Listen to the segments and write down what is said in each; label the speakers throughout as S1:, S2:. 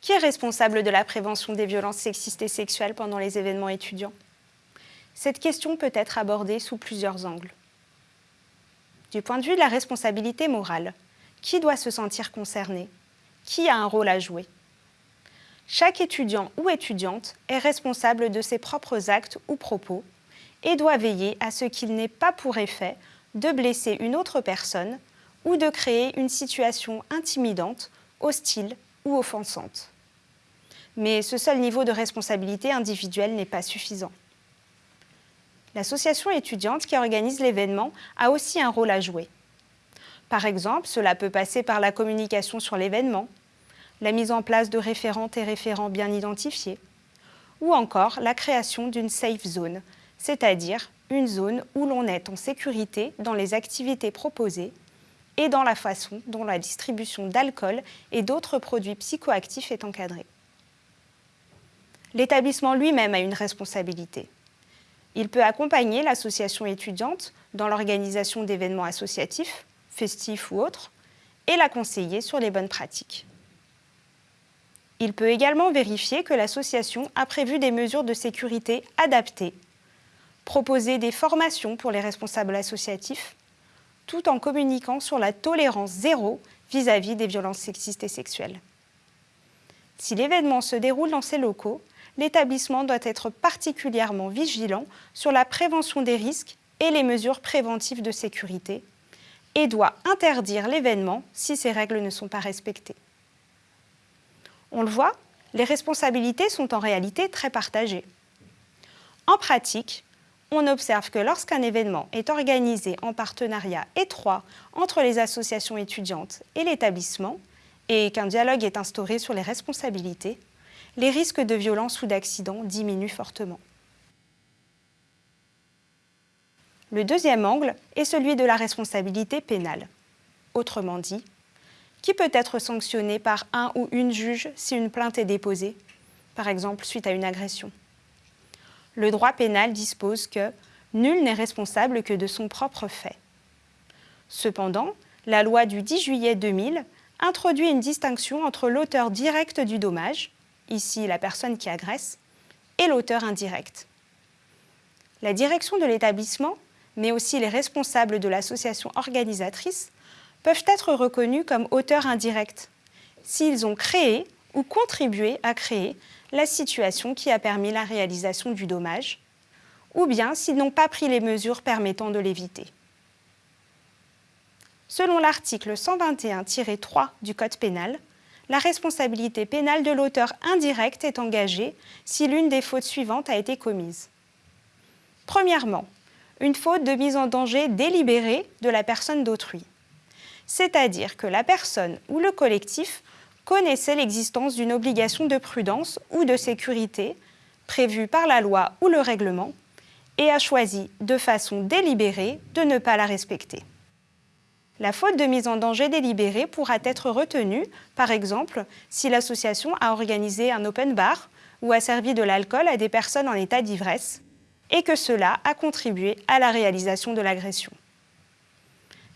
S1: Qui est responsable de la prévention des violences sexistes et sexuelles pendant les événements étudiants? Cette question peut être abordée sous plusieurs angles. Du point de vue de la responsabilité morale, qui doit se sentir concerné? Qui a un rôle à jouer? Chaque étudiant ou étudiante est responsable de ses propres actes ou propos et doit veiller à ce qu'il n'ait pas pour effet de blesser une autre personne ou de créer une situation intimidante, hostile ou offensante. Mais ce seul niveau de responsabilité individuelle n'est pas suffisant. L'association étudiante qui organise l'événement a aussi un rôle à jouer. Par exemple, cela peut passer par la communication sur l'événement, la mise en place de référentes et référents bien identifiés, ou encore la création d'une safe zone, c'est-à-dire une zone où l'on est en sécurité dans les activités proposées et dans la façon dont la distribution d'alcool et d'autres produits psychoactifs est encadrée. L'établissement lui-même a une responsabilité. Il peut accompagner l'association étudiante dans l'organisation d'événements associatifs, festifs ou autres, et la conseiller sur les bonnes pratiques. Il peut également vérifier que l'association a prévu des mesures de sécurité adaptées, proposer des formations pour les responsables associatifs, tout en communiquant sur la tolérance zéro vis-à-vis des violences sexistes et sexuelles. Si l'événement se déroule dans ces locaux, l'établissement doit être particulièrement vigilant sur la prévention des risques et les mesures préventives de sécurité et doit interdire l'événement si ces règles ne sont pas respectées. On le voit, les responsabilités sont en réalité très partagées. En pratique, on observe que lorsqu'un événement est organisé en partenariat étroit entre les associations étudiantes et l'établissement, et qu'un dialogue est instauré sur les responsabilités, les risques de violence ou d'accident diminuent fortement. Le deuxième angle est celui de la responsabilité pénale. Autrement dit, qui peut être sanctionné par un ou une juge si une plainte est déposée, par exemple suite à une agression? Le droit pénal dispose que nul n'est responsable que de son propre fait. Cependant, la loi du 10 juillet 2000 introduit une distinction entre l'auteur direct du dommage, ici la personne qui agresse, et l'auteur indirect. La direction de l'établissement, mais aussi les responsables de l'association organisatrice, peuvent être reconnus comme auteurs indirects s'ils ont créé ou contribué à créer la situation qui a permis la réalisation du dommage, ou bien s'ils n'ont pas pris les mesures permettant de l'éviter. Selon l'article 121-3 du Code pénal, la responsabilité pénale de l'auteur indirect est engagée si l'une des fautes suivantes a été commise. Premièrement, une faute de mise en danger délibérée de la personne d'autrui, c'est-à-dire que la personne ou le collectif connaissait l'existence d'une obligation de prudence ou de sécurité prévue par la loi ou le règlement et a choisi de façon délibérée de ne pas la respecter. La faute de mise en danger délibérée pourra être retenue, par exemple, si l'association a organisé un open bar ou a servi de l'alcool à des personnes en état d'ivresse et que cela a contribué à la réalisation de l'agression.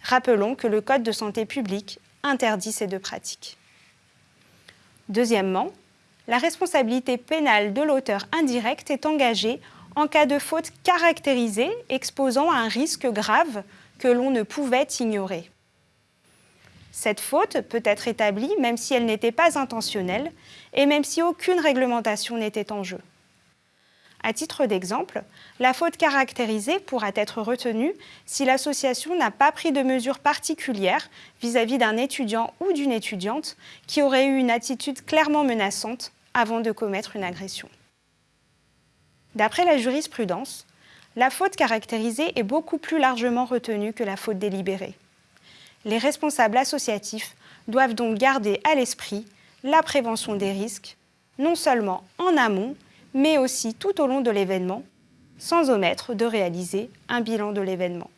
S1: Rappelons que le Code de santé publique interdit ces deux pratiques. Deuxièmement, la responsabilité pénale de l'auteur indirect est engagée en cas de faute caractérisée exposant à un risque grave que l'on ne pouvait ignorer. Cette faute peut être établie même si elle n'était pas intentionnelle et même si aucune réglementation n'était en jeu. À titre d'exemple, la faute caractérisée pourra être retenue si l'association n'a pas pris de mesures particulières vis-à-vis d'un étudiant ou d'une étudiante qui aurait eu une attitude clairement menaçante avant de commettre une agression. D'après la jurisprudence, la faute caractérisée est beaucoup plus largement retenue que la faute délibérée. Les responsables associatifs doivent donc garder à l'esprit la prévention des risques, non seulement en amont, mais aussi tout au long de l'événement, sans omettre de réaliser un bilan de l'événement.